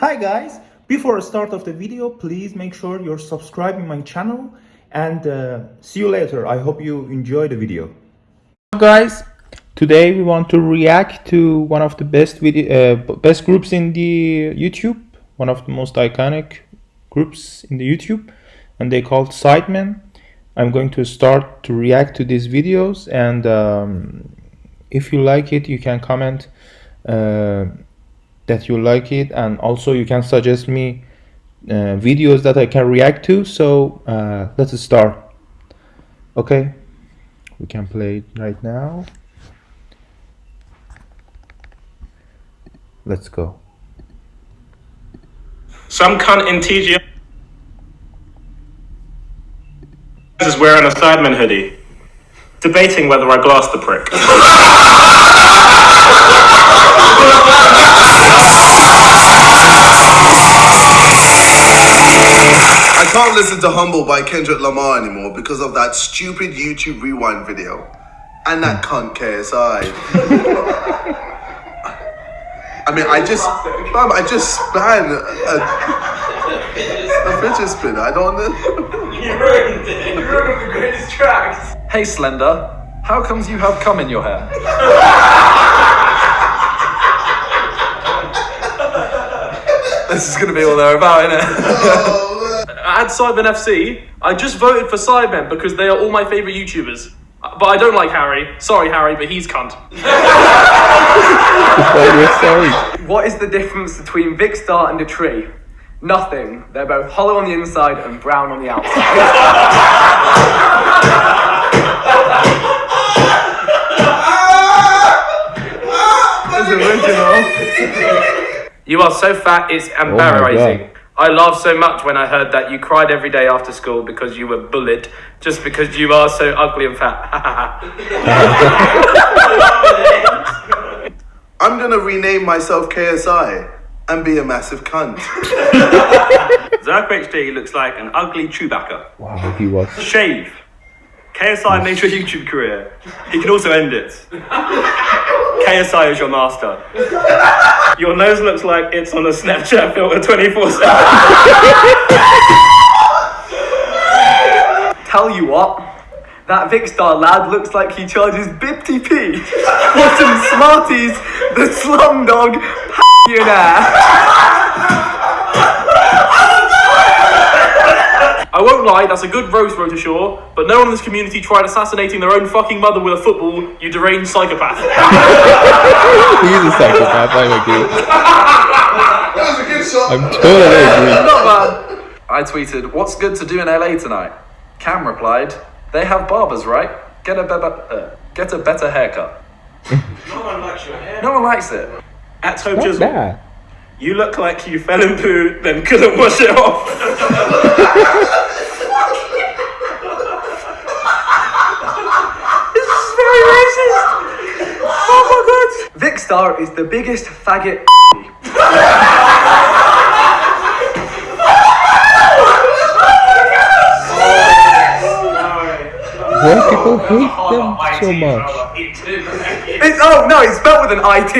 Hi guys! Before the start of the video, please make sure you're subscribing my channel and uh, see you later. I hope you enjoy the video. Guys, today we want to react to one of the best video, uh, best groups in the YouTube, one of the most iconic groups in the YouTube, and they called Sidemen. I'm going to start to react to these videos, and um, if you like it, you can comment. Uh, that you like it and also you can suggest me uh, videos that I can react to. So uh, let's start. Okay. We can play it right now. Let's go. Some cunt in TGI is wearing a Sidemen hoodie debating whether I glass the prick can't listen to Humble by Kendrick Lamar anymore because of that stupid YouTube rewind video. And that cunt KSI. I mean, I just, mom, I just span a, a fidget spinner. I don't know. You ruined it. You ruined the greatest tracks. Hey, Slender. How comes you have cum in your hair? this is gonna be all they're about, isn't it? At Sidemen FC, I just voted for Sidemen because they are all my favourite YouTubers. Uh, but I don't like Harry. Sorry, Harry, but he's cunt. sorry. What is the difference between Vikkstar and a tree? Nothing. They're both hollow on the inside and brown on the outside. Original. You are so fat, it's oh embarrassing. Oh I laughed so much when I heard that you cried every day after school because you were bullied just because you are so ugly and fat. I'm gonna rename myself KSI and be a massive cunt. Zerk HD looks like an ugly Chewbacca. Wow, he was. Shave. KSI made your YouTube career. He can also end it. KSI is your master. Your nose looks like it's on a Snapchat filter 24 7. Tell you what, that Vikkstar lad looks like he charges BIPTP for some Smarties, the slumdog millionaire. I won't lie, that's a good roast, Rotashaw, but no one in this community tried assassinating their own fucking mother with a football, you deranged psychopath. He's a psychopath, I agree. That was a good shot. I'm totally agree. Not bad. I tweeted, what's good to do in LA tonight? Cam replied, they have barbers, right? Get a, better, uh, get a better haircut. no one likes your hair. No one likes it. At Hope Chisel. You look like you fell in poo, then couldn't wash it off. this is very racist. Oh my god. Vikkstar is the biggest faggot. Why people hate them so much? It's, oh no, it's spelled with an IT.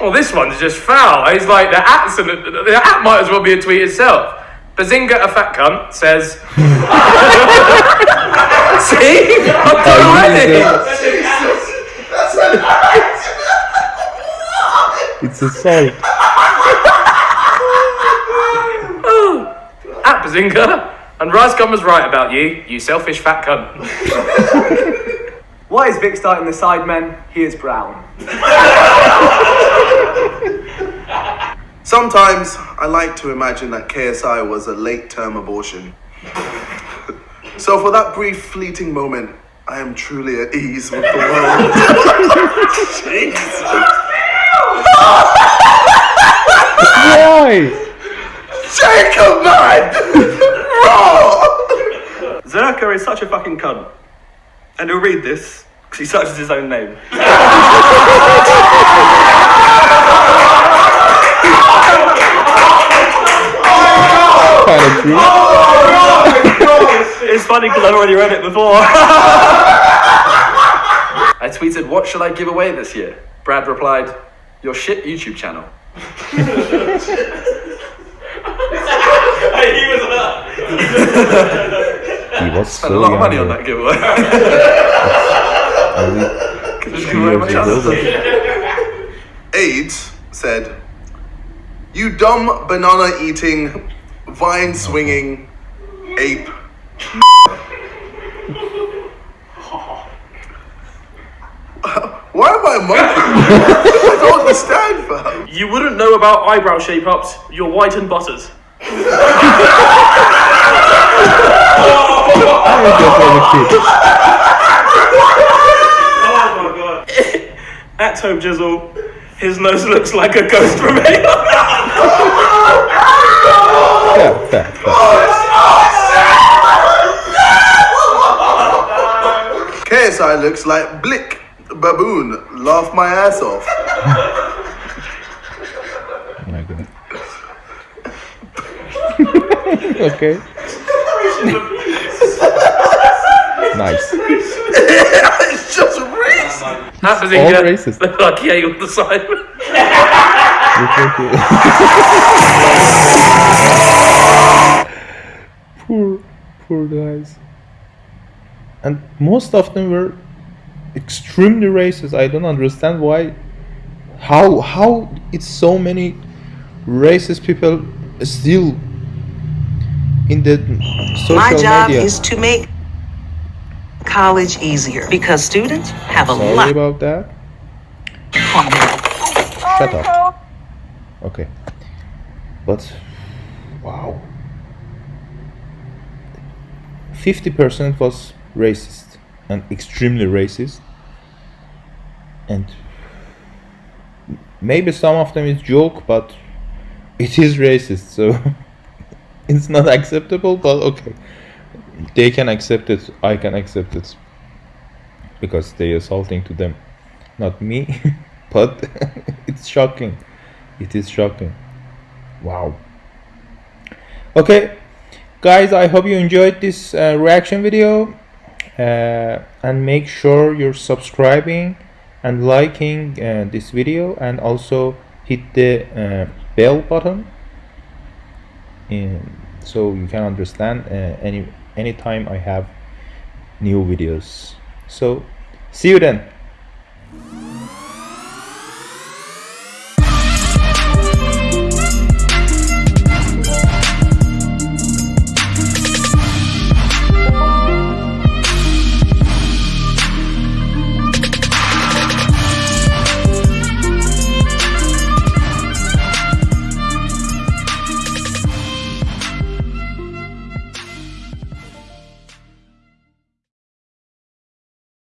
well, oh, this one's just foul. He's like, the accent, the app might as well be a tweet itself. Behzinga, a fat cunt, says. See? I've done already! It's a salt. At Behzinga, and Rizecom was right about you, you selfish fat cunt. Why is Vikkstar in the Sidemen? He is brown. Sometimes I like to imagine that KSI was a late term abortion. so for that brief fleeting moment, I am truly at ease with the world. Jesus. Why? Jacob, man! Zerkaa is such a fucking cunt. And he'll read this, because he searches his own name. kind of true. it's funny because I've already read it before. I tweeted, what should I give away this year? Brad replied, Your shit YouTube channel. He was Spent so a lot of money on that giveaway. only just two give away my years old. channel. AIDS said, You dumb banana eating, vine swinging ape. Why am I a monkey? I don't understand, fam. You wouldn't know about eyebrow shape ups. You're white and butters. Oh my god. At Toe Jizzle, his nose looks like a ghost remainder. Yeah, fair, fair. KSI looks like Blick, baboon. Laugh my ass off. Oh my god. okay. nice. it's just race. That was All in racist. Look like yeah, ate all the side. poor, poor guys. And most of them were extremely racist. I don't understand why. How how it's so many racist people still in the social My job media. is to make college easier because students have a Sorry lot. about that. Shut up. Okay. But wow. 50% was racist and extremely racist. And maybe some of them is joke, but it is racist, so it's not acceptable, but okay. They can accept it, I can accept it. Because they assaulting to them. Not me, but it's shocking. It is shocking. Wow. Okay, guys, I hope you enjoyed this uh, reaction video. Uh, and make sure you're subscribing and liking uh, this video and also hit the uh, bell button so you can understand uh, any anytime I have new videos. So see you then.